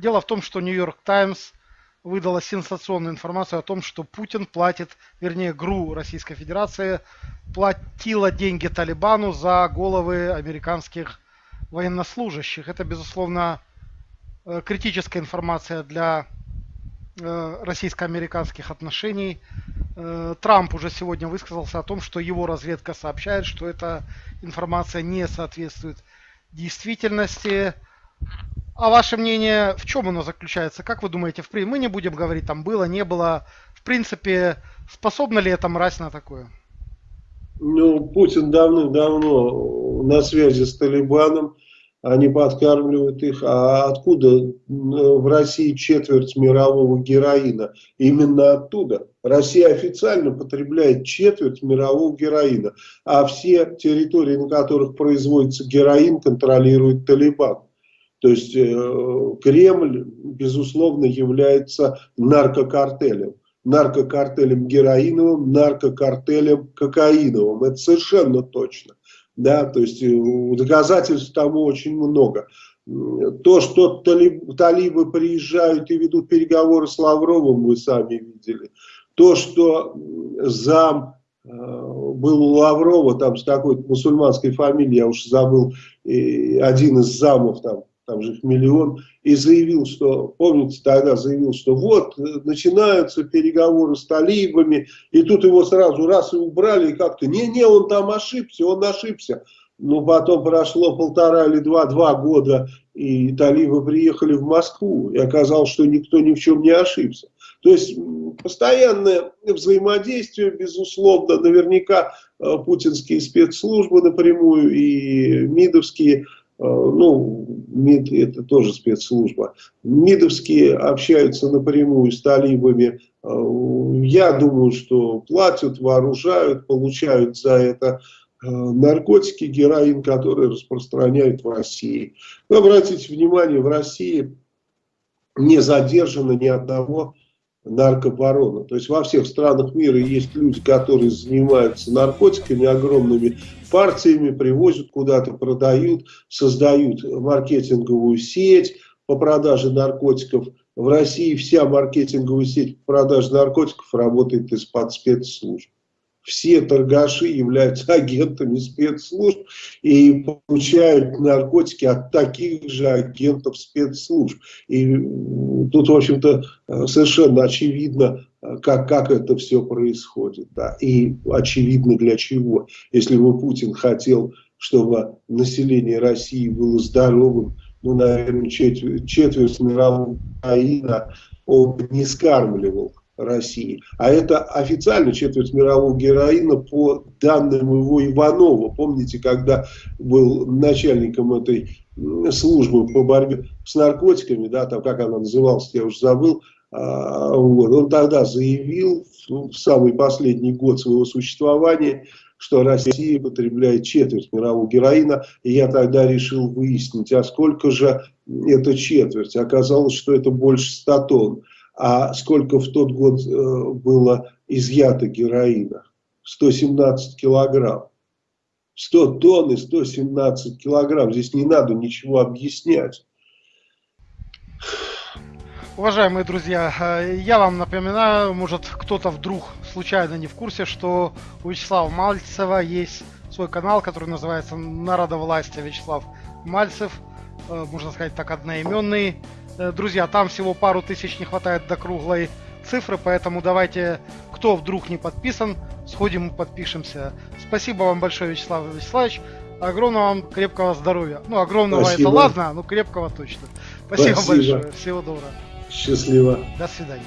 Дело в том, что Нью-Йорк Таймс выдала сенсационную информацию о том, что Путин платит, вернее, ГРУ Российской Федерации платила деньги Талибану за головы американских военнослужащих. Это, безусловно, э, критическая информация для э, российско-американских отношений. Э, Трамп уже сегодня высказался о том, что его разведка сообщает, что эта информация не соответствует действительности. А ваше мнение, в чем оно заключается? Как вы думаете, в мы не будем говорить, там было, не было. В принципе, способна ли эта мразь на такое? Ну, Путин давным-давно на связи с Талибаном, они подкармливают их. А откуда в России четверть мирового героина? Именно оттуда. Россия официально потребляет четверть мирового героина. А все территории, на которых производится героин, контролирует Талибан. То есть э, Кремль, безусловно, является наркокартелем. Наркокартелем героиновым, наркокартелем кокаиновым. Это совершенно точно. Да, то есть э, доказательств тому очень много. То, что талиб, талибы приезжают и ведут переговоры с Лавровым, вы сами видели. То, что зам э, был у Лаврова, там с такой мусульманской фамилией, я уж забыл, один из замов там там же их миллион, и заявил, что, помните, тогда заявил, что вот, начинаются переговоры с талибами, и тут его сразу раз и убрали, и как-то, не-не, он там ошибся, он ошибся. Но потом прошло полтора или два, два года, и талибы приехали в Москву, и оказалось, что никто ни в чем не ошибся. То есть постоянное взаимодействие, безусловно, наверняка э, путинские спецслужбы напрямую и МИДовские Э, ну, МИД это тоже спецслужба, МИДовские общаются напрямую с талибами, э, я думаю, что платят, вооружают, получают за это э, наркотики, героин, которые распространяют в России. Но обратите внимание, в России не задержано ни одного наркобарона. То есть во всех странах мира есть люди, которые занимаются наркотиками, огромными партиями, привозят куда-то, продают, создают маркетинговую сеть по продаже наркотиков. В России вся маркетинговая сеть по продаже наркотиков работает из-под спецслужб все торгаши являются агентами спецслужб и получают наркотики от таких же агентов спецслужб. И тут, в общем-то, совершенно очевидно, как, как это все происходит. Да. И очевидно для чего. Если бы Путин хотел, чтобы население России было здоровым, ну, наверное, четверть, четверть мирового Украина он не скармливал России. А это официально четверть мирового героина по данным его Иванова. Помните, когда был начальником этой службы по борьбе с наркотиками, да, там как она называлась, я уже забыл, а, вот, он тогда заявил в самый последний год своего существования, что Россия потребляет четверть мирового героина, и я тогда решил выяснить, а сколько же это четверть. Оказалось, что это больше 100 тонн. А сколько в тот год э, было изъято героина? 117 килограмм. 100 тонн и 117 килограмм. Здесь не надо ничего объяснять. Уважаемые друзья, э, я вам напоминаю, может кто-то вдруг случайно не в курсе, что у Вячеслава Мальцева есть свой канал, который называется «Народовластие Вячеслав Мальцев», э, можно сказать так, одноименный. Э, друзья, там всего пару тысяч не хватает до круглой цифры, поэтому давайте, кто вдруг не подписан, сходим и подпишемся. Спасибо вам большое, Вячеслав Вячеславович. Огромного вам крепкого здоровья. Ну, огромного Спасибо. это ладно, но крепкого точно. Спасибо, Спасибо большое. Всего доброго. Счастливо. До свидания.